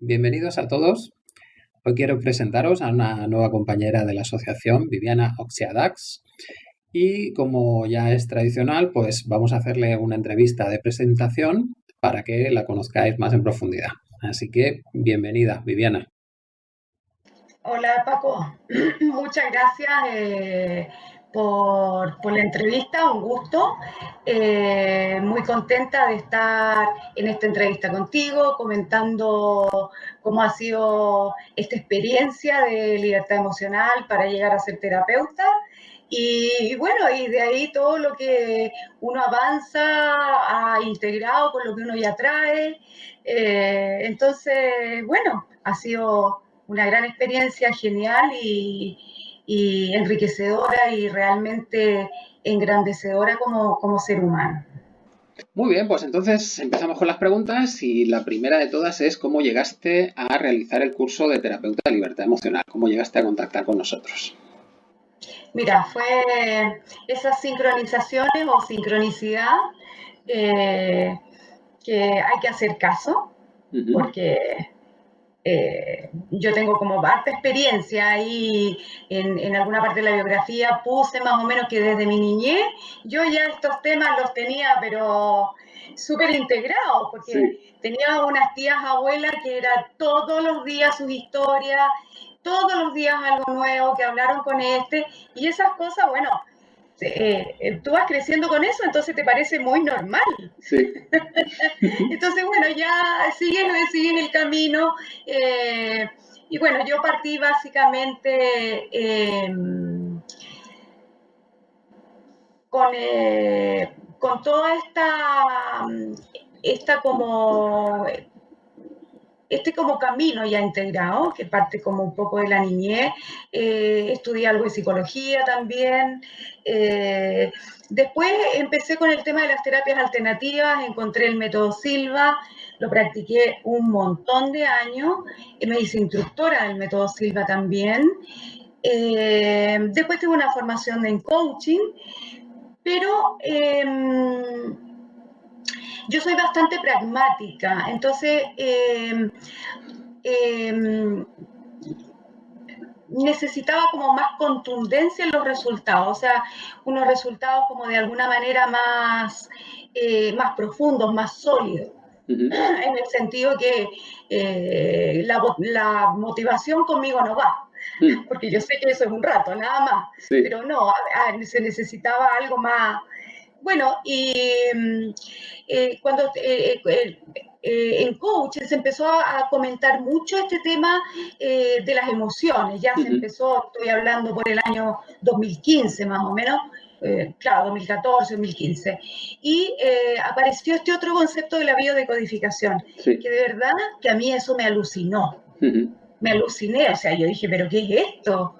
bienvenidos a todos. Hoy quiero presentaros a una nueva compañera de la asociación, Viviana Oxiadax. Y como ya es tradicional, pues vamos a hacerle una entrevista de presentación para que la conozcáis más en profundidad. Así que bienvenida, Viviana. Hola Paco, muchas gracias. Eh, por, la entrevista, un gusto. Eh, muy contenta de estar en esta entrevista contigo, comentando cómo ha sido esta experiencia de libertad emocional para llegar a ser terapeuta. Y, bueno, y de ahí todo lo que uno avanza, ha integrado con lo que uno ya trae. Eh, entonces, bueno, ha sido una gran experiencia, genial y, y enriquecedora y realmente engrandecedora como, como ser humano. Muy bien, pues entonces empezamos con las preguntas y la primera de todas es cómo llegaste a realizar el curso de terapeuta de libertad emocional, cómo llegaste a contactar con nosotros. Mira, fue esas sincronizaciones o sincronicidad eh, que hay que hacer caso, porque eh, yo tengo como harta experiencia y en, alguna parte de la biografía puse más o menos que desde mi niñez yo ya estos temas los tenía, pero súper integrados, porque tenía unas tías abuelas que era todos los días sus historias, todos los días algo nuevo, que hablaron con este, y esas cosas, bueno, eh, eh, tú vas creciendo con eso, entonces te parece muy normal. Sí. entonces, bueno, ya siguen, siguen el camino. Eh, y bueno, yo partí básicamente em, con, con toda esta, esta como este como camino ya integrado, que parte como un poco de la niñez, eh, estudié algo de psicología también. Eh, después empecé con el tema de las terapias alternativas, encontré el método Silva, lo practiqué un montón de años, me hice instructora del método Silva también. Eh, después tuve una formación en coaching, pero em, yo soy bastante pragmática, entonces em, em, necesitaba como más contundencia en los resultados, o sea, unos resultados como de alguna manera más, eh, más profundos, más sólidos. En el sentido que eh, la, motivación conmigo no va, mm. porque yo sé que eso es un rato, nada más, pero no, se necesitaba algo más, bueno, y mm, eh, cuando eh, eh, en coaching se empezó a, comentar mucho este tema de las emociones, ya se empezó, estoy hablando por el año 2015 más o menos, claro, 2014, 2015. Y apareció este otro concepto de la biodecodificación, que de verdad que a mí eso me alucinó. Me aluciné, o sea, yo dije, pero ¿qué es esto?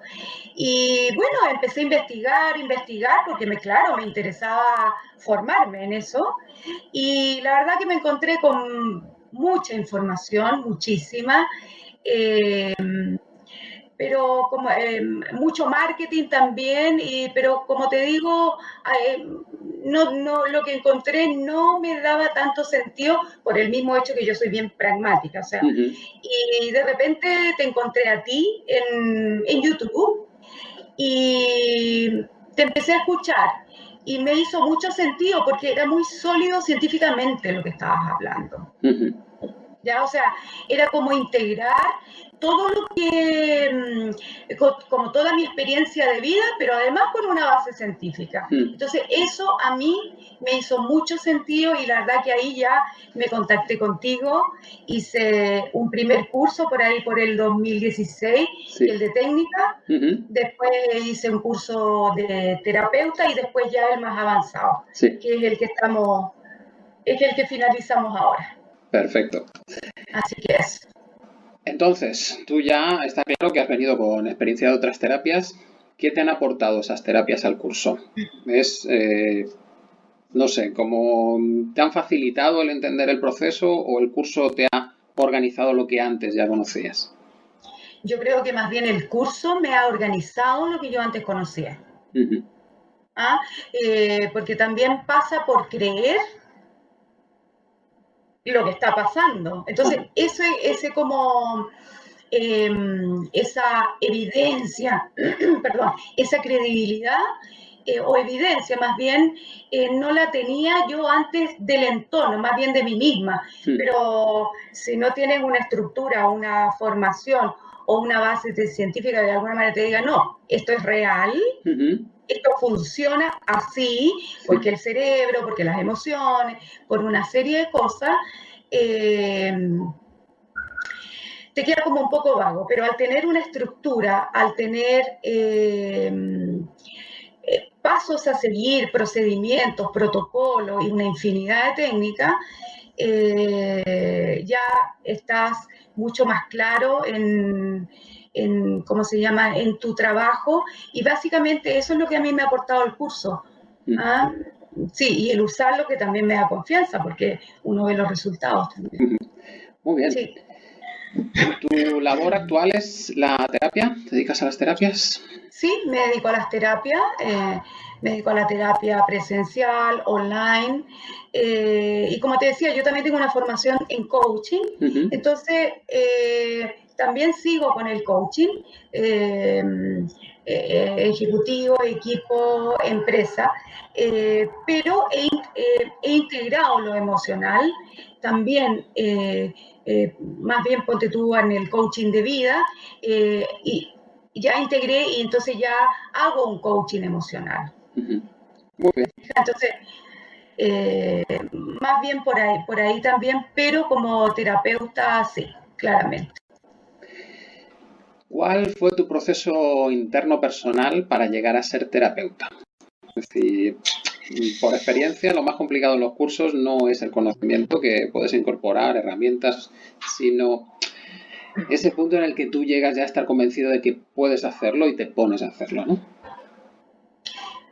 Y bueno, empecé a investigar, investigar, porque me, claro, me interesaba formarme en eso. Y la verdad que me encontré con mucha información, muchísima. Eh, pero como eh, mucho marketing también, y, pero como te digo, eh, no, no, lo que encontré no me daba tanto sentido por el mismo hecho que yo soy bien pragmática, o sea, y de repente te encontré a ti en, en YouTube y te empecé a escuchar y me hizo mucho sentido porque era muy sólido científicamente lo que estabas hablando. ¿Ya? O sea, era como integrar todo lo que, mm, como toda mi experiencia de vida, pero además con una base científica. Hmm. Entonces, eso a mí me hizo mucho sentido y la verdad que ahí ya me contacté contigo, hice un primer curso por ahí por el 2016, el de técnica, después hice un curso de terapeuta y después ya el más avanzado, que es el que estamos, es el que finalizamos ahora. Perfecto. Así que es. Entonces, tú ya está claro que has venido con experiencia de otras terapias. ¿Qué te han aportado esas terapias al curso? Es, eh, no sé, ¿cómo te han facilitado el entender el proceso o el curso te ha organizado lo que antes ya conocías? Yo creo que más bien el curso me ha organizado lo que yo antes conocía. ¿Ah? Eh, porque también pasa por creer lo que está pasando. Entonces, ese, ese como em, esa evidencia, perdón, esa credibilidad eh, o evidencia más bien, eh, no la tenía yo antes del entorno, más bien de mí misma. Pero si no tienes una estructura, una formación o una base científica que de alguna manera te diga, no, esto es real, esto funciona así, porque el cerebro, porque las emociones, por una serie de cosas, eh, te queda como un poco vago, pero al tener una estructura, al tener eh, eh, pasos a seguir, procedimientos, protocolos y una infinidad de técnicas, ya estás mucho más claro en, en, ¿cómo se llama?, en tu trabajo. Y básicamente eso es lo que a mí me ha aportado el curso. Mm. ¿ah? Sí, y el usarlo que también me da confianza, porque uno ve los resultados también. Muy bien. Sí. ¿Tu labor actual es la terapia? ¿Te dedicas a las terapias? Sí, me dedico a las terapias. Eh, me dedico a la terapia presencial, online. Eh, y como te decía, yo también tengo una formación en coaching. Entonces, eh, también sigo con el coaching, eh, eh, ejecutivo, equipo, empresa, eh, pero he, integrado lo emocional, también más bien ponte tú en el coaching de vida, y ya integré y entonces ya hago un coaching emocional. Muy bien. Entonces, más bien por ahí, por ahí también, pero como terapeuta, sí, claramente. ¿Cuál fue tu proceso interno personal para llegar a ser terapeuta? Es decir, por experiencia, lo más complicado en los cursos no es el conocimiento que puedes incorporar, herramientas, sino ese punto en el que tú llegas ya a estar convencido de que puedes hacerlo y te pones a hacerlo, ¿no?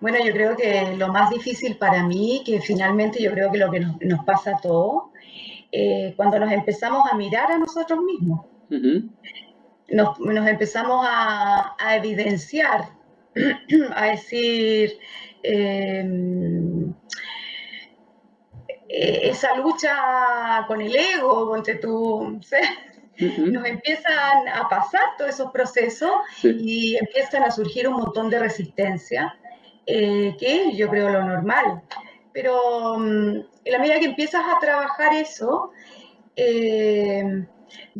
Bueno, yo creo que lo más difícil para mí, que finalmente yo creo que lo que nos, pasa a todos, eh, cuando nos empezamos a mirar a nosotros mismos nos, empezamos a, evidenciar, a decir, em, e, esa lucha con el ego, entre tú, nos empiezan a pasar todos esos procesos y empiezan a surgir un montón de resistencia, eh, que yo creo lo normal. Pero mm, en la medida que empiezas a trabajar eso, eh,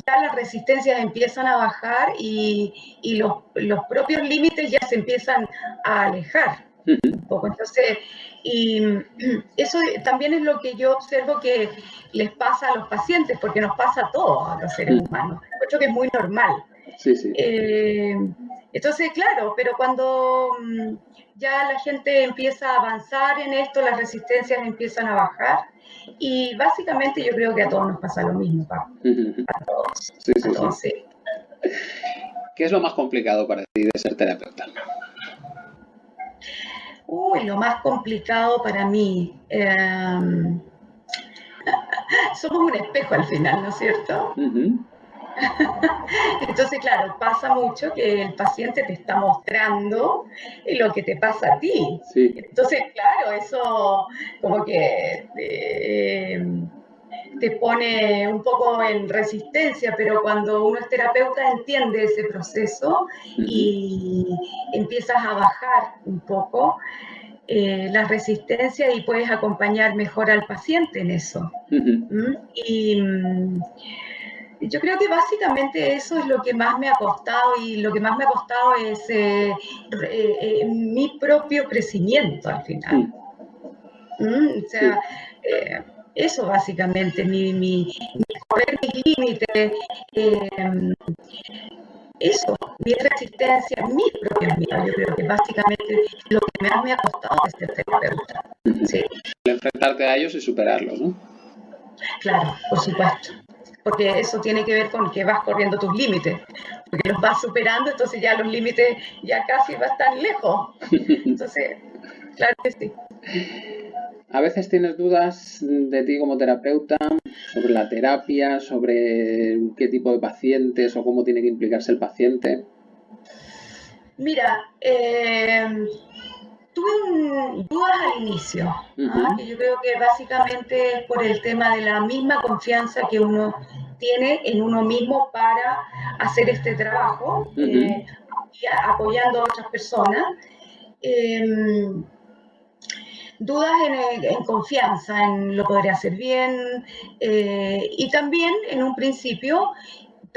ya las resistencias empiezan a bajar y, los, propios límites ya se empiezan a alejar un poco. Entonces, y eso también es lo que yo observo que les pasa a los pacientes, porque nos pasa a todos, a los seres humanos. Creo que es muy normal. Eh, entonces, claro, pero cuando mm, ya la gente empieza a avanzar en esto, las resistencias empiezan a bajar, y básicamente yo creo que a todos nos pasa lo mismo, A todos. Sí, sí, ¿Qué es lo más complicado para ti de ser terapeuta? Uy, lo más complicado para mí. Em, somos un espejo al final, ¿no es cierto? Entonces, claro, pasa mucho que el paciente te está mostrando lo que te pasa a ti. Entonces, claro, eso como que eh, te, pone un poco en resistencia, pero cuando uno es terapeuta entiende ese proceso y empiezas a bajar un poco. Eh, la resistencia y puedes acompañar mejor al paciente en eso. ¿Mm? Y mm, yo creo que básicamente eso es lo que más me ha costado y lo que más me ha costado es eh, eh, eh, mi propio crecimiento al final. Mm, o sea, eso básicamente, mi, mi, correr mis límites, eso, mi resistencia, mis propias miedos, yo creo que básicamente lo que más me ha costado es ser terapeuta. Sí. Enfrentarte a ellos y superarlos, ¿no? Claro, por supuesto porque eso tiene que ver con que vas corriendo tus límites, porque los vas superando, entonces ya los límites ya casi van tan lejos. Entonces, claro que sí. A veces tienes dudas de ti como terapeuta sobre la terapia, sobre qué tipo de pacientes o cómo tiene que implicarse el paciente. Mira, eh, tuve dudas al inicio, ¿ah? que yo creo que básicamente es por el tema de la misma confianza que uno tiene en uno mismo para hacer este trabajo eh, y apoyando a otras personas. Em, dudas en, confianza, en lo podría hacer bien eh, y también en un principio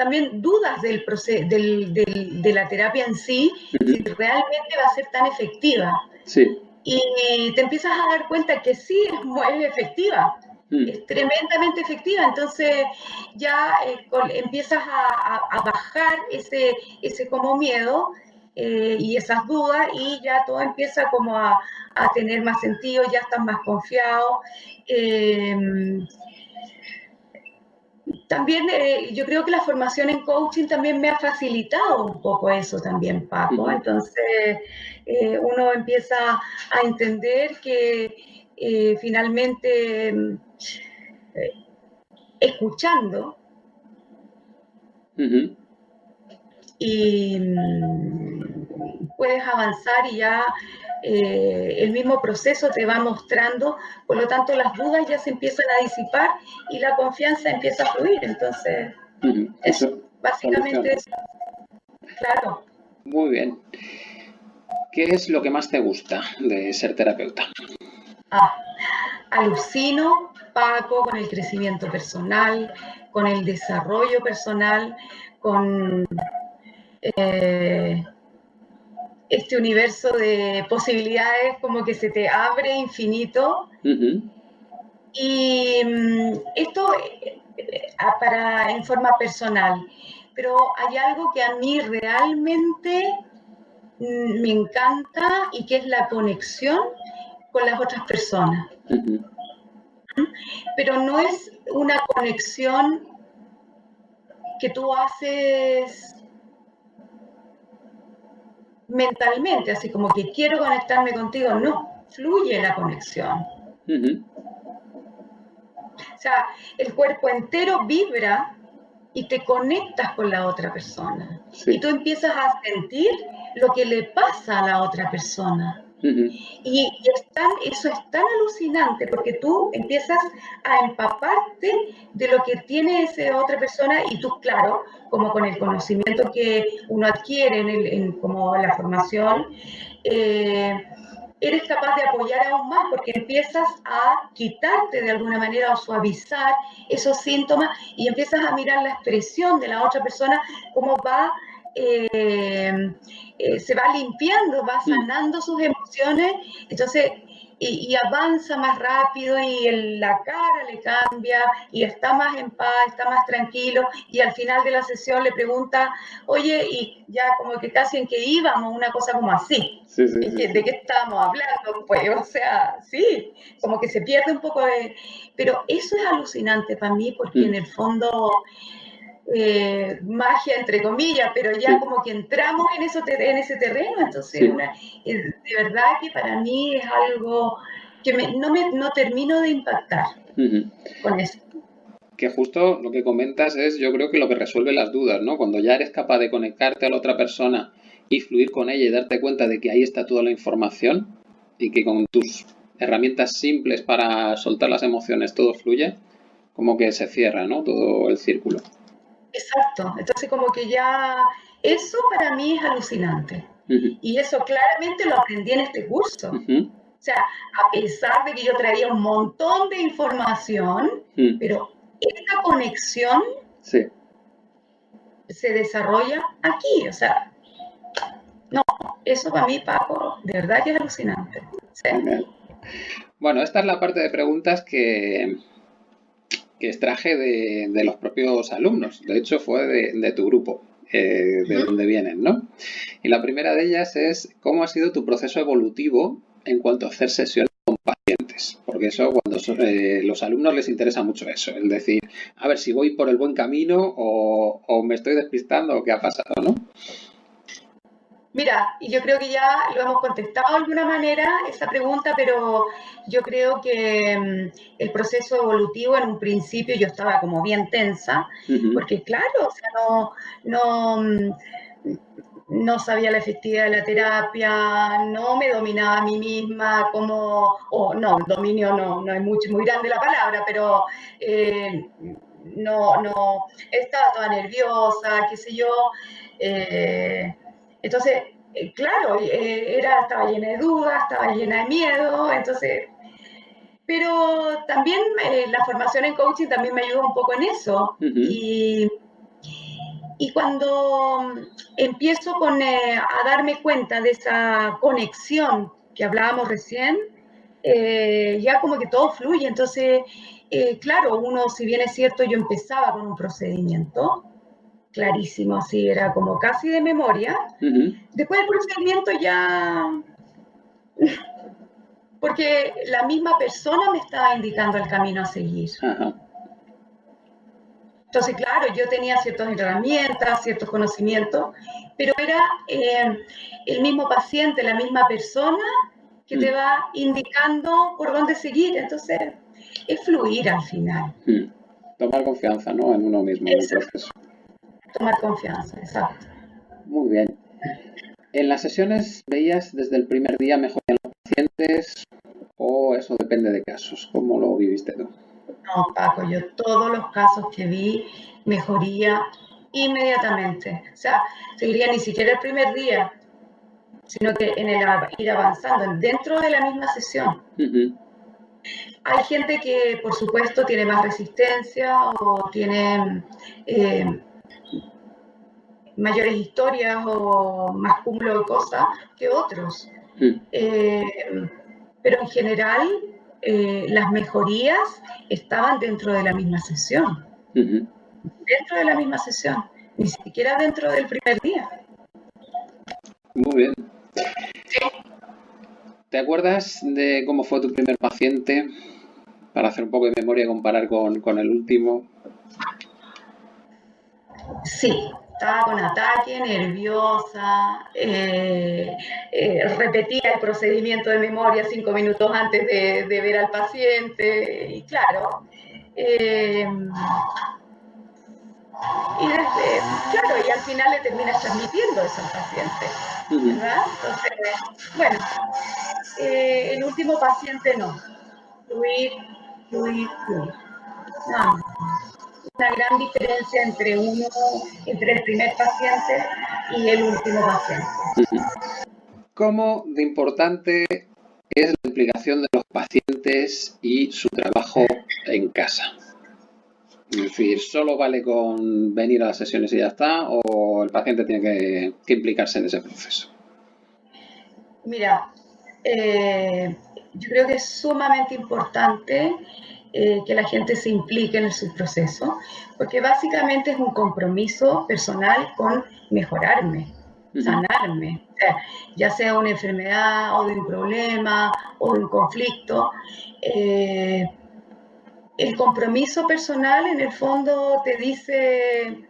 también dudas del, del, del, de la terapia en sí, si realmente va a ser tan efectiva. Sí. Y te empiezas a dar cuenta que sí, es, muy efectiva, mm. es tremendamente efectiva. Entonces ya eh, empiezas a, a, bajar ese, ese como miedo eh, y esas dudas y ya todo empieza como a, a tener más sentido, ya estás más confiado. Eh, también eh, yo creo que la formación en coaching también me ha facilitado un poco eso también, Paco. Entonces eh, uno empieza a entender que eh, finalmente escuchando y mm, puedes avanzar y ya eh, el mismo proceso te va mostrando, por lo tanto las dudas ya se empiezan a disipar y la confianza empieza a fluir. Entonces, eso, básicamente es, claro. Muy bien. ¿Qué es lo que más te gusta de ser terapeuta? Ah, alucino, Paco, con el crecimiento personal, con el desarrollo personal, con... Eh, este universo de posibilidades como que se te abre infinito. Y mm, esto eh, para, en forma personal, pero hay algo que a mí realmente mm, me encanta y que es la conexión con las otras personas. Pero no es una conexión que tú haces mentalmente, así como que quiero conectarme contigo, no, fluye la conexión. O sea, el cuerpo entero vibra y te conectas con la otra persona. Y tú empiezas a sentir lo que le pasa a la otra persona. Y, eso es tan alucinante porque tú empiezas a empaparte de lo que tiene esa otra persona y tú, claro, como con el conocimiento que uno adquiere en, como la formación, eh, eres capaz de apoyar aún más porque empiezas a quitarte de alguna manera o suavizar esos síntomas y empiezas a mirar la expresión de la otra persona, cómo va eh, eh, se va limpiando, va mm. sanando sus emociones, entonces, y, avanza más rápido y la cara le cambia y está más en paz, está más tranquilo y al final de la sesión le pregunta, oye, y ya como que casi en que íbamos, una cosa como así, ¿de qué estábamos hablando? Pues, o sea, sí, como que se pierde un poco de... Pero eso es alucinante para mí porque mm. en el fondo eh, magia, entre comillas, pero ya como que entramos en, eso, en ese terreno, entonces de verdad que para mí es algo que no, me, no termino de impactar con eso. Que justo lo que comentas es, yo creo que lo que resuelve las dudas, ¿no? Cuando ya eres capaz de conectarte a la otra persona y fluir con ella y darte cuenta de que ahí está toda la información y que con tus herramientas simples para soltar las emociones todo fluye, como que se cierra, ¿no? Todo el círculo. Exacto, entonces como que ya eso para mí es alucinante. Y eso claramente lo aprendí en este curso. O sea, a pesar de que yo traía un montón de información, pero esta conexión se desarrolla aquí. O sea, no, eso para mí, Paco, de verdad que es alucinante. Bueno, esta es la parte de preguntas que, que extraje de, los propios alumnos. De hecho, fue de, tu grupo, eh, de donde vienen, ¿no? Y la primera de ellas es cómo ha sido tu proceso evolutivo en cuanto a hacer sesiones con pacientes. Porque eso, cuando eh, los alumnos les interesa mucho eso, el decir, a ver si voy por el buen camino o, o me estoy despistando o qué ha pasado, ¿no? Mira, y yo creo que ya lo hemos contestado de alguna manera esa pregunta, pero yo creo que mm, el proceso evolutivo en un principio yo estaba como bien tensa, porque claro, o sea, no, no, mm, no sabía la efectividad de la terapia, no me dominaba a mí misma, como, o no, dominio no, no es mucho, muy grande la palabra, pero eh, no, no, estaba toda nerviosa, qué sé yo. Eh, entonces, eh, claro, era, estaba llena de dudas, estaba llena de miedo, entonces pero también la formación en coaching también me ayuda un poco en eso. y, y, cuando empiezo con, eh, a darme cuenta de esa conexión que hablábamos recién, eh, ya como que todo fluye. Entonces, eh, claro, uno, si bien es cierto, yo empezaba con un procedimiento clarísimo, así era como casi de memoria. Después del procedimiento ya... Porque la misma persona me estaba indicando el camino a seguir. Entonces, claro, yo tenía ciertas herramientas, ciertos conocimientos, pero era eh, el mismo paciente, la misma persona que te mm. va indicando por dónde seguir. Entonces, es fluir al final. Mm. Tomar confianza, ¿no? En uno mismo, en el proceso. Tomar confianza, exacto. Muy bien. ¿En las sesiones veías desde el primer día mejoría los pacientes o eso depende de casos? ¿Cómo lo viviste tú? No, Paco, yo todos los casos que vi, mejoría inmediatamente. O sea, seguiría ni siquiera el primer día, sino que en el ir avanzando dentro de la misma sesión. Hay gente que, por supuesto, tiene más resistencia o tiene eh, mayores historias o más cúmulo de cosas que otros. Eh, pero en general eh, las mejorías estaban dentro de la misma sesión. Dentro de la misma sesión, ni siquiera dentro del primer día. Muy bien. ¿Te acuerdas de cómo fue tu primer paciente? Para hacer un poco de memoria y comparar con, con el último. Sí, estaba con ataque, nerviosa, eh, eh, repetía el procedimiento de memoria cinco minutos antes de, ver al paciente, y claro, eh, y desde, claro, y al final le terminas transmitiendo eso al paciente, ¿verdad? Entonces, bueno, el último paciente no, fluir, fluir, una gran diferencia entre uno, entre el primer paciente y el último paciente. ¿Cómo de importante es la implicación de los pacientes y su trabajo en casa? Es decir, ¿solo vale con venir a las sesiones y ya está? ¿O el paciente tiene que, implicarse en ese proceso? Mira, eh, yo creo que es sumamente importante eh, que la gente se implique en su proceso, porque básicamente es un compromiso personal con mejorarme, sanarme, ya sea una enfermedad o de un problema o de un conflicto. Eh, el compromiso personal en el fondo te dice,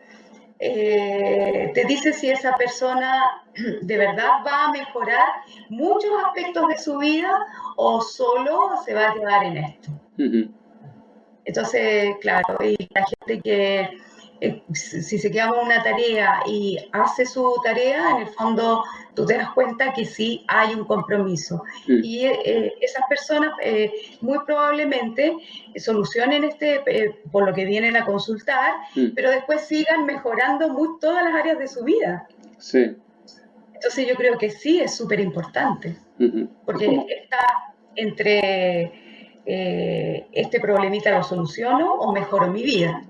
eh, te dice si esa persona de verdad va a mejorar muchos aspectos de su vida o solo se va a quedar en esto. Entonces, claro, y la gente que eh, si se queda con una tarea y hace su tarea, en el fondo tú te das cuenta que sí hay un compromiso. Y eh, esas personas eh, muy probablemente solucionen este, por lo que vienen a consultar, pero después sigan mejorando muy, todas las áreas de su vida. Sí. Entonces yo creo que sí es súper importante, porque está entre eh, este problemita lo soluciono o mejoro mi vida.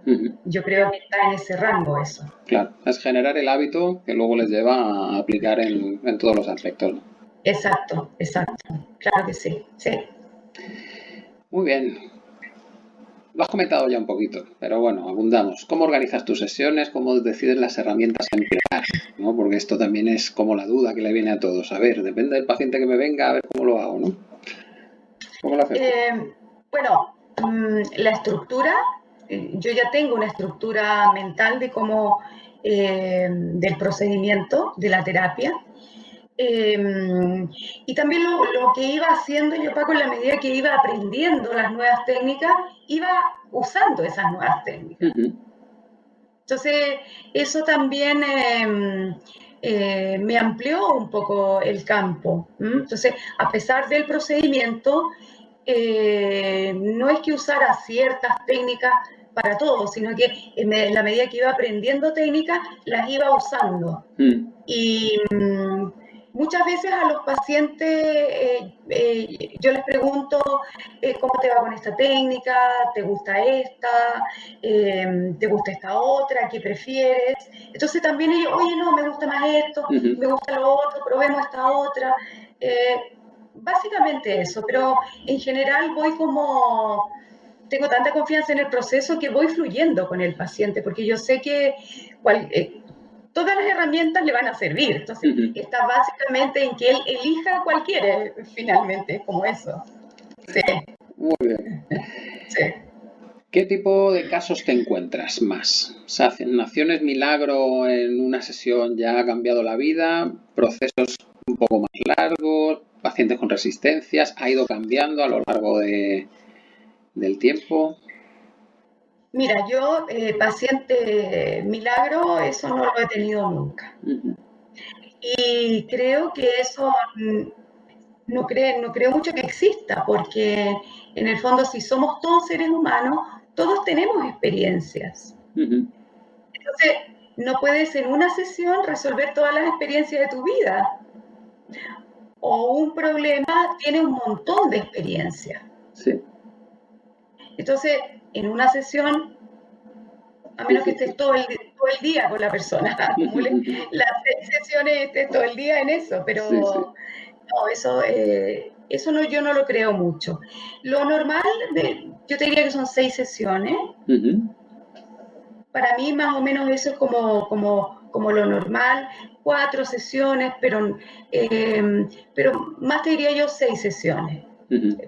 Yo creo que está en ese rango eso. Claro, es generar el hábito que luego les lleva a aplicar en, todos los aspectos. Exacto, exacto. Claro que sí, sí. Muy bien. Lo has comentado ya un poquito, pero bueno, abundamos. ¿Cómo organizas tus sesiones? ¿Cómo decides las herramientas a emplear? ¿no? Porque esto también es como la duda que le viene a todos. A ver, depende del paciente que me venga, a ver cómo lo hago, ¿no? Eh, bueno, mm, la estructura, eh, yo ya tengo una estructura mental de cómo, eh, del procedimiento, de la terapia. y también lo, que iba haciendo yo, Paco, en la medida que iba aprendiendo las nuevas técnicas, iba usando esas nuevas técnicas. Entonces, eso también eh, me amplió un poco el campo. Entonces, a pesar del procedimiento, eh, no es que usara ciertas técnicas para todo, sino que en la medida que iba aprendiendo técnicas, las iba usando. Mm. Y mm, muchas veces a los pacientes eh, eh, yo les pregunto eh, cómo te va con esta técnica, te gusta esta, te gusta esta otra, qué prefieres. Entonces también ellos, oye, no, me gusta más esto, me gusta lo otro, probemos esta otra. básicamente eso, pero en general voy como tengo tanta confianza en el proceso que voy fluyendo con el paciente, porque yo sé que todas las herramientas le van a servir. Entonces, está básicamente en que él elija cualquiera, finalmente, como eso. Sí. Muy bien. Sí. ¿Qué tipo de casos te encuentras más? O sea, naciones milagro en una sesión ya ha cambiado la vida, procesos un poco más largos, pacientes con resistencias, ha ido cambiando a lo largo de, del tiempo. Mira, yo, eh, paciente milagro, eso no lo he tenido nunca. Y creo que eso mm, no, no creo mucho que exista, porque en el fondo si somos todos seres humanos, todos tenemos experiencias. Entonces, no puedes en una sesión resolver todas las experiencias de tu vida. O un problema tiene un montón de experiencias. Sí. Entonces, en una sesión, a menos que estés todo el, todo el día con la persona, las sesiones estés todo el día en eso, pero no, eso, eh, eso no, yo no lo creo mucho. Lo normal, yo te diría que son seis sesiones. Para mí más o menos eso es como, como, como lo normal, cuatro sesiones, pero, eh, pero más te diría yo seis sesiones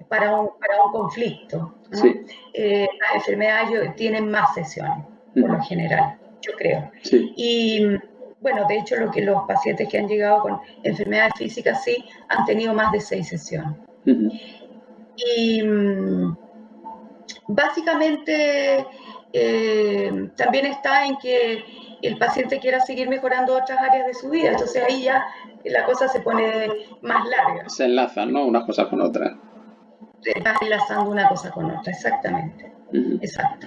para, un, para un conflicto. Eh, las enfermedades tienen más sesiones, por lo general, yo creo. Y bueno, de hecho, lo que los pacientes que han llegado con enfermedades físicas sí han tenido más de seis sesiones. Y mm, básicamente eh, también está en que el paciente quiera seguir mejorando otras áreas de su vida. Entonces ahí ya la cosa se pone más larga. Se enlazan, ¿no? Unas cosas con otras va enlazando una cosa con otra, exactamente. Exacto.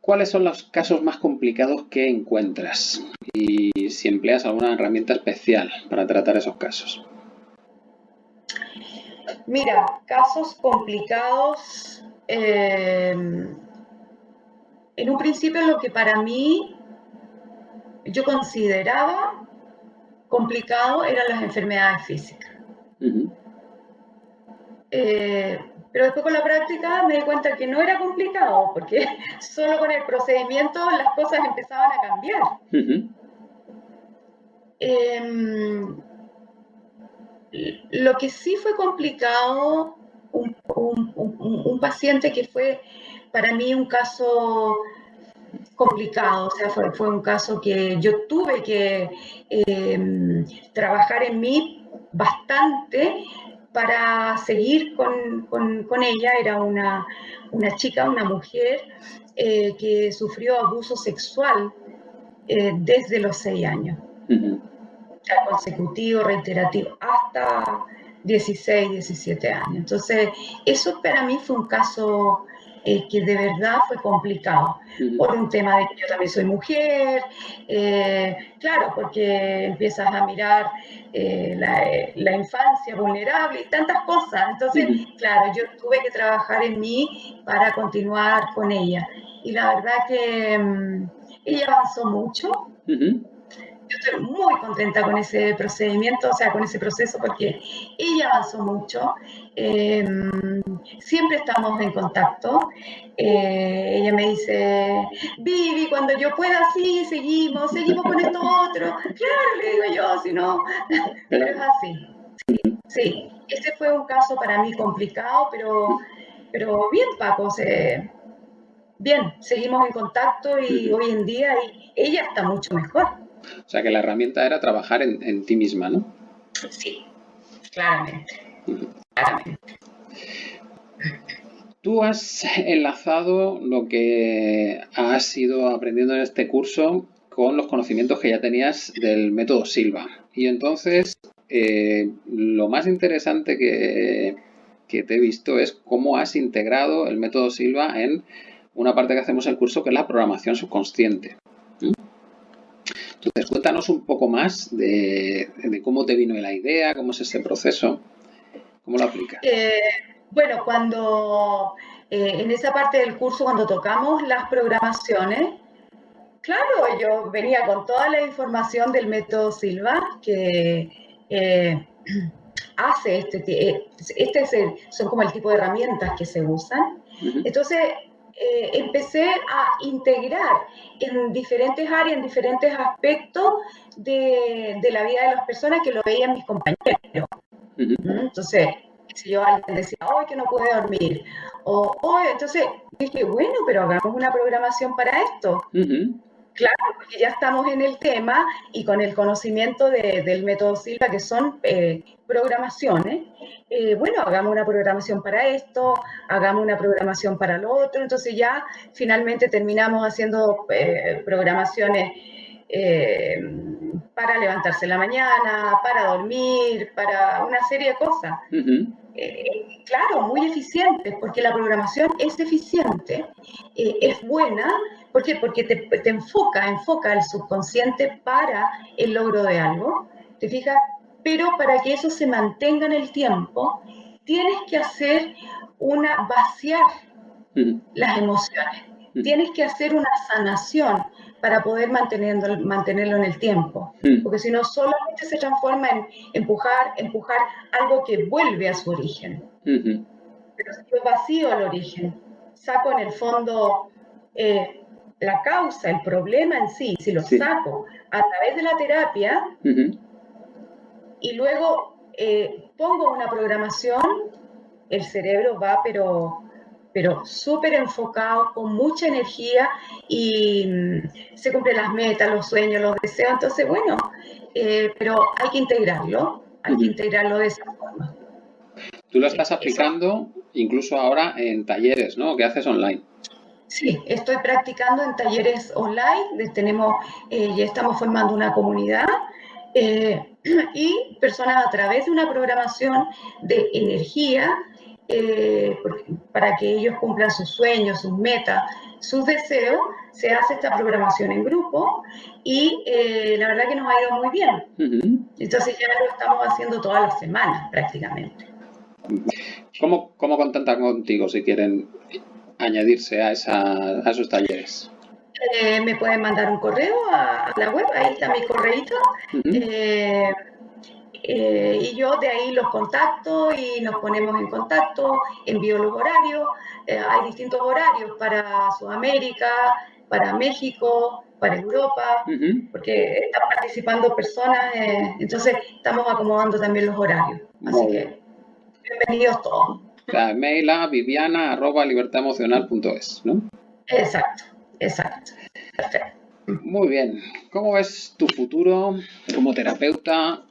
¿Cuáles son los casos más complicados que encuentras? Y si empleas alguna herramienta especial para tratar esos casos. Mira, casos complicados. Eh, en un principio lo que para mí yo consideraba complicado eran las enfermedades físicas. Eh, pero después con la práctica me di cuenta que no era complicado, porque solo con el procedimiento las cosas empezaban a cambiar. Em, lo que sí fue complicado, un, paciente que fue para mí un caso complicado, o sea, fue, un caso que yo tuve que em, trabajar en mí bastante para seguir con, ella. Era una, chica, una mujer eh, que sufrió abuso sexual eh, desde los seis años, consecutivo, reiterativo, hasta 16, 17 años. Entonces, eso para mí fue un caso eh, que de verdad fue complicado, por un tema de que yo también soy mujer, eh, claro, porque empiezas a mirar eh, la, infancia vulnerable y tantas cosas. Entonces, claro, yo tuve que trabajar en mí para continuar con ella. Y la verdad que mm, ella avanzó mucho yo estoy muy contenta con ese procedimiento, o sea, con ese proceso, porque ella avanzó mucho. Em, siempre estamos en contacto. Eh, ella me dice, Vivi, cuando yo pueda, sí, seguimos, seguimos con esto otro. Claro, le digo yo, si no, pero es así. Sí, sí, ese fue un caso para mí complicado, pero, pero bien, Paco, bien, seguimos en contacto y hoy en día ella está mucho mejor. O sea que la herramienta era trabajar en, ti misma, ¿no? Sí, claramente. claramente. Tú has enlazado lo que has ido aprendiendo en este curso con los conocimientos que ya tenías del método Silva. Y entonces, eh, lo más interesante que, te he visto es cómo has integrado el método Silva en una parte que hacemos en el curso, que es la programación subconsciente. ¿Mm? Entonces, cuéntanos un poco más de, cómo te vino la idea, cómo es ese proceso, cómo lo aplicas. Eh, bueno, cuando eh, en esa parte del curso, cuando tocamos las programaciones, claro, yo venía con toda la información del método Silva que eh, hace este, eh, este es son como el tipo de herramientas que se usan. Entonces, empecé a integrar en diferentes áreas, en diferentes aspectos de, de, la vida de las personas que lo veían mis compañeros. Entonces, yo alguien decía, hoy que no puede dormir, o hoy, entonces dije, bueno, pero hagamos una programación para esto. Claro, porque ya estamos en el tema y con el conocimiento del método Silva, que son eh, programaciones, eh, bueno, hagamos una programación para esto, hagamos una programación para lo otro, entonces ya finalmente terminamos haciendo eh, programaciones para levantarse en la mañana, para dormir, para una serie de cosas. Eh, claro, muy eficientes, porque la programación es eficiente, eh, es buena, ¿por qué? Porque te, enfoca, enfoca el subconsciente para el logro de algo, ¿te fijas? Pero para que eso se mantenga en el tiempo, tienes que hacer una, vaciar las emociones, tienes que hacer una sanación, para poder mantenerlo, mantenerlo en el tiempo. Mm. Porque si no, solamente se transforma en empujar, empujar algo que vuelve a su origen. Pero si yo vacío el origen, saco en el fondo eh, la causa, el problema en sí, si lo saco a través de la terapia y luego eh, pongo una programación, el cerebro va pero pero súper enfocado, con mucha energía y mm, se cumplen las metas, los sueños, los deseos. Entonces, bueno, eh, pero hay que integrarlo, hay que integrarlo de esa forma. Tú lo estás aplicando incluso ahora en talleres, ¿no? ¿Qué haces online? Sí, estoy practicando en talleres online, tenemos, eh, ya estamos formando una comunidad eh, y personas a través de una programación de energía eh, para que ellos cumplan sus sueños, sus metas, sus deseos, se hace esta programación en grupo y eh, la verdad que nos ha ido muy bien. Entonces ya lo estamos haciendo todas las semanas prácticamente. ¿Cómo, cómo contactan contigo si quieren añadirse a, esa, a esos talleres? Eh, me pueden mandar un correo a, la web, ahí está mi correíto. Eh, y yo de ahí los contacto y nos ponemos en contacto, envío los horarios. Eh, hay distintos horarios para Sudamérica, para México, para Europa, porque están participando personas, eh, entonces estamos acomodando también los horarios. Así que bienvenidos todos. La mail a viviana arroba libertademocional.es, ¿no? Exacto, exacto. Perfecto. Muy bien. ¿Cómo ves tu futuro como terapeuta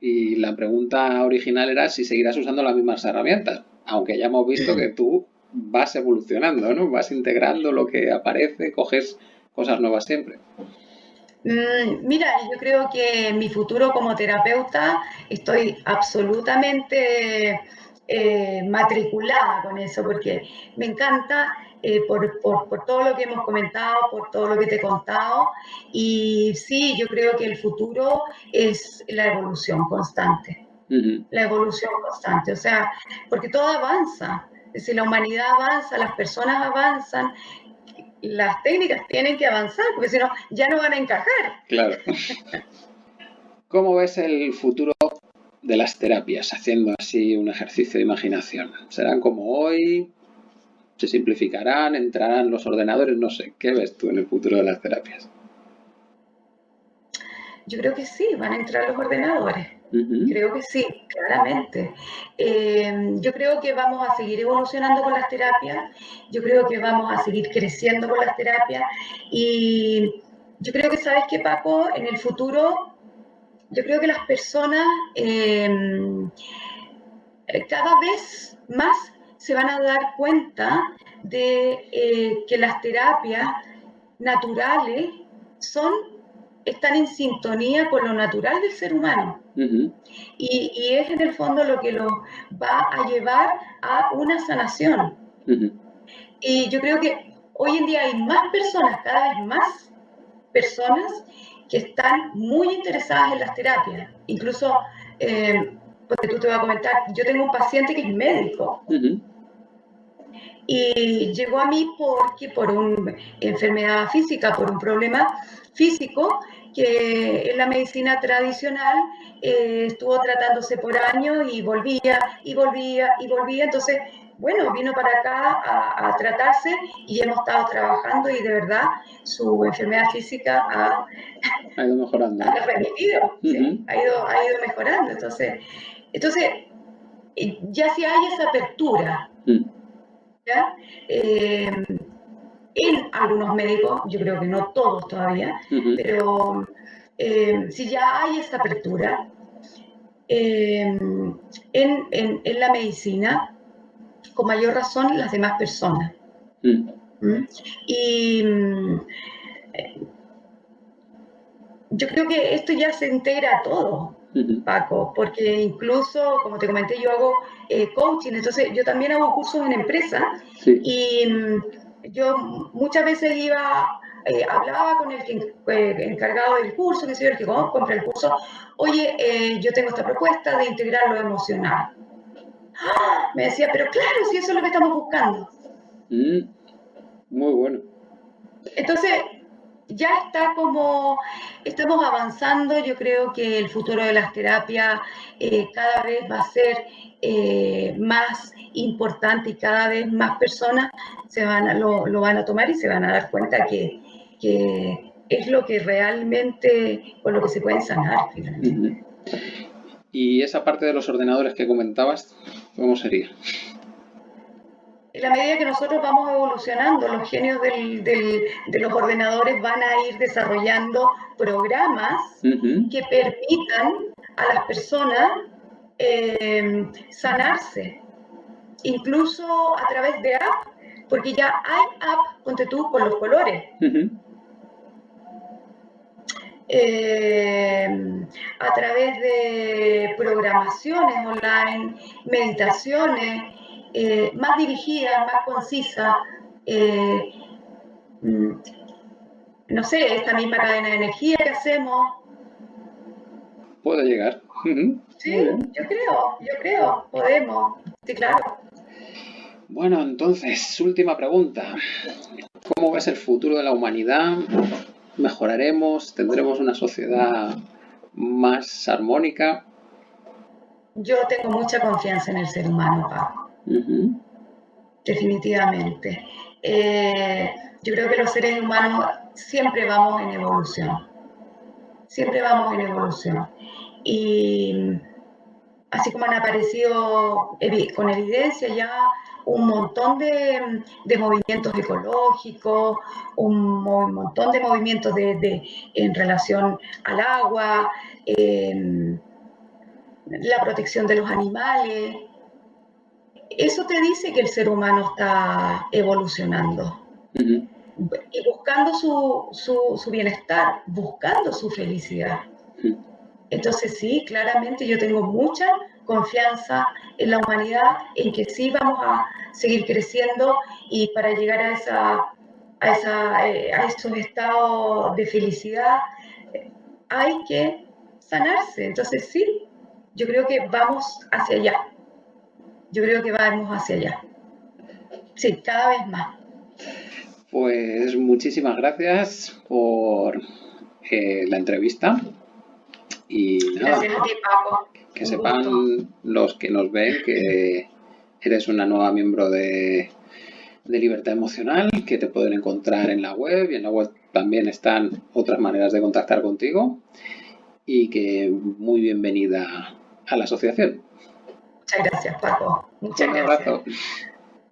y la pregunta original era si seguirás usando las mismas herramientas, aunque ya hemos visto que tú vas evolucionando, ¿no? Vas integrando lo que aparece, coges cosas nuevas siempre. Mm, mira, yo creo que mi futuro como terapeuta estoy absolutamente eh, matriculada con eso, porque me encanta eh, por, todo lo que hemos comentado, por todo lo que te he contado. Y sí, yo creo que el futuro es la evolución constante. La evolución constante, o sea, porque todo avanza. Si la humanidad avanza, las personas avanzan, las técnicas tienen que avanzar, porque si no, ya no van a encajar. Claro. ¿Cómo ves el futuro de las terapias haciendo así un ejercicio de imaginación? ¿Serán como hoy? Se simplificarán, entrarán los ordenadores, no sé, ¿qué ves tú en el futuro de las terapias? Yo creo que sí, van a entrar los ordenadores. Creo que sí, claramente. Eh, yo creo que vamos a seguir evolucionando con las terapias, yo creo que vamos a seguir creciendo con las terapias y yo creo que, ¿sabes qué, Paco? En el futuro, yo creo que las personas eh, cada vez más se van a dar cuenta de eh, que las terapias naturales son, están en sintonía con lo natural del ser humano. y, es en el fondo lo que los va a llevar a una sanación. Y yo creo que hoy en día hay más personas, cada vez más personas que están muy interesadas en las terapias. Incluso, eh, porque tú te vas a comentar, yo tengo un paciente que es médico. Y llegó a mí porque por una enfermedad física, por un problema físico, que en la medicina tradicional eh, estuvo tratándose por años y volvía y volvía y volvía. Entonces, bueno, vino para acá a, tratarse y hemos estado trabajando y de verdad su enfermedad física ha, ido mejorando. Ha remitido, ha, ido, ha ido mejorando. Entonces, entonces, ya si hay esa apertura, eh, en algunos médicos, yo creo que no todos todavía, pero eh, si ya hay esta apertura eh, en, en, en la medicina, con mayor razón las demás personas. Mm. ¿Mm? Y mm, yo creo que esto ya se integra a todo, Paco, porque incluso, como te comenté, yo hago eh, coaching, entonces yo también hago cursos en empresa y yo muchas veces iba, eh, hablaba con el eh, encargado del curso, que el que compra el curso, oye, yo tengo esta propuesta de integrar lo emocional. Me decía, pero claro, si eso es lo que estamos buscando. Mm, muy bueno. Entonces, ya está como, estamos avanzando, yo creo que el futuro de las terapias eh, cada vez va a ser eh, más importante y cada vez más personas se van lo, van a tomar y se van a dar cuenta que, es lo que realmente, con lo que se pueden sanar finalmente. Y esa parte de los ordenadores que comentabas, ¿cómo sería? En la medida que nosotros vamos evolucionando, los genios de los ordenadores van a ir desarrollando programas que permitan a las personas eh, sanarse, incluso a través de app, porque ya hay app, ponte tú, con los colores. Eh, a través de programaciones online, meditaciones, eh, más dirigidas, más concisas. Eh, mm, no sé, esta misma cadena de energía que hacemos. Puede llegar. Sí, yo creo, yo creo, podemos. Sí, claro. Bueno, entonces, última pregunta. ¿Cómo ves el futuro de la humanidad mejoraremos, tendremos una sociedad más armónica. Yo tengo mucha confianza en el ser humano, Pablo. Definitivamente. Eh, yo creo que los seres humanos siempre vamos en evolución. Siempre vamos en evolución. Y así como han aparecido con evidencia ya un montón de, movimientos ecológicos, un, montón de movimientos de, en relación al agua, em, la protección de los animales. Eso te dice que el ser humano está evolucionando y buscando su, bienestar, buscando su felicidad. Entonces sí, claramente yo tengo mucha confianza en la humanidad, en que sí vamos a seguir creciendo y para llegar a, esa, a, esa, eh, a esos estados de felicidad hay que sanarse. Entonces sí, yo creo que vamos hacia allá. Yo creo que vamos hacia allá. Sí, cada vez más. Pues muchísimas gracias por eh, la entrevista. Y nada, que sepan los que nos ven que eres una nueva miembro de, de Libertad Emocional, que te pueden encontrar en la web y en la web también están otras maneras de contactar contigo y que muy bienvenida a la asociación. Muchas gracias, Paco. Muchas gracias.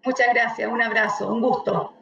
Muchas gracias, un abrazo, un gusto.